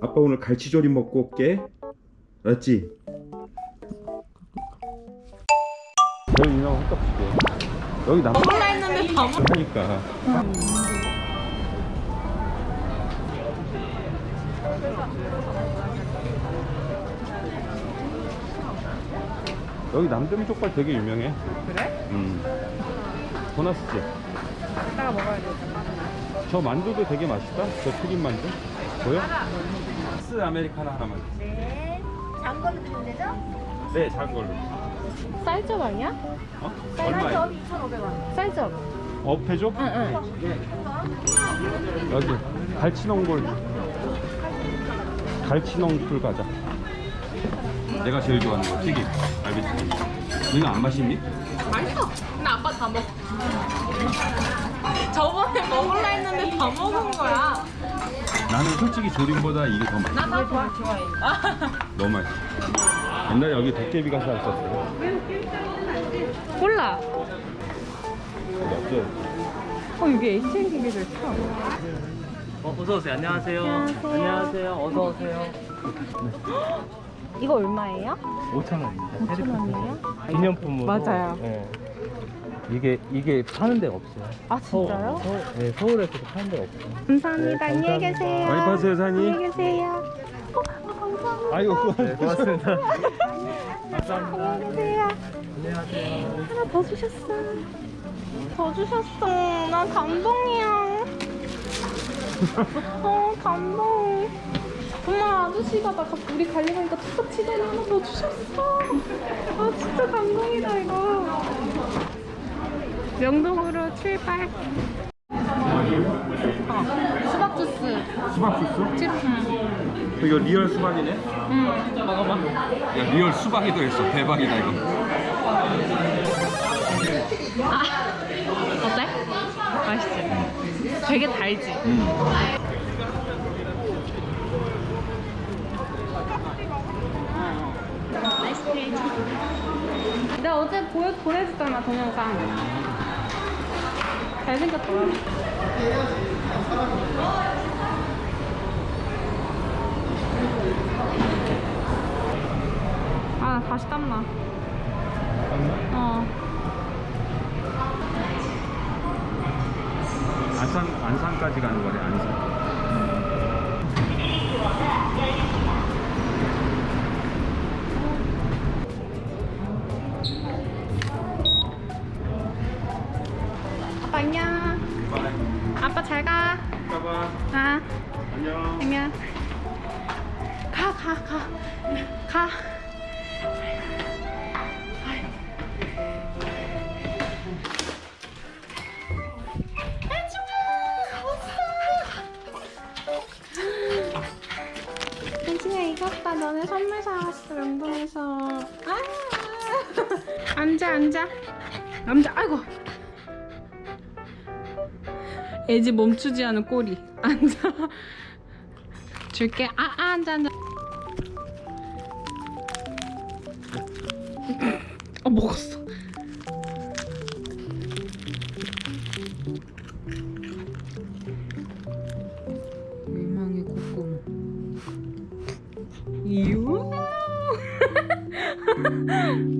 아빠 오늘 갈치조림 먹고 올게 알았지? 여기 인형 헛떡지게 여기 남 먹을라 했는데 다 먹. 하니까 여기 남점 족발 되게 유명해 그래? 음 보너스지 이따가 먹어야 돼. 저 만두도 되게 맛있다 저 튀김 만두 보여? 스 아메리카노 하나만 네. 장걸로 드리면 되죠? 네 작은 걸로 쌀적 아니야? 어? 한 얼마야? 점 2,500원. 쌀적. 업 해줘? 응, 여기 갈치농골 갈치농풀 가자 내가 제일 좋아하는 거 튀김 알겠지? 너는 안 마시니? 응. 맛있어. 근데 아빠 다 먹. 저번에 먹을라 했는데 다 먹은 거야. 나는 솔직히 조림보다 이게 더 맛있어 나도 좋아, 좋아해. 너무 맛있어 옛날에 여기 도깨비가 살았었어 콜라. 맞죠? 어, 이게 ATM 기계들 처음. 어, 어서 오세요. 안녕하세요. 안녕하세요. 안녕하세요. 어서 오세요. 이거 얼마예요? 5천 원입니다. 5천 원이에요? 기념품으로. 맞아요. 네. 이게 이게 파는 데가 없어요. 아, 진짜요? 서울, 서울, 네, 서울에서도 파는 데가 없어요. 감사합니다. 네, 안녕히 감사합니다. 계세요. 많이 파세요 사장님 안녕히 계세요. 어, 아, 감사합니다. 아이고 네, 고맙습니다. 안녕히 계세요. 안녕하세요. 하나 더 주셨어. 더 주셨어. 나 감동이야. 어, 감동. 아저씨가 나 가- 우리 가려니까 툭툭 치더니 하나 더 주셨어. 아 진짜 감동이다 이거. 명동으로 출발. 어, 수박 주스. 수박 주스? 응. 이거 real 수박이네 응. 먹어봐. 야 real 수박이 들어있어 대박이다 이거 아, 어때? 맛있지? 되게 달지? 음. 내가 어제 보여, 보내줬잖아 동영상. 잘생겼더라 아 다시 땀나. 어. 안산 안산까지 가는 거래 안산 아빠 잘 가. 가봐. 아 안녕. 안녕 가 가 가. 가. 혜진아 봐 너네 선물 사왔어 명동에서. 아! 앉아 앉아. 앉아 아이고 애지 멈추지 않은 꼬리. 앉아. 줄게. 아, 아 앉아 앉아. 어 먹었어. 유망의 꼬꼬 이유?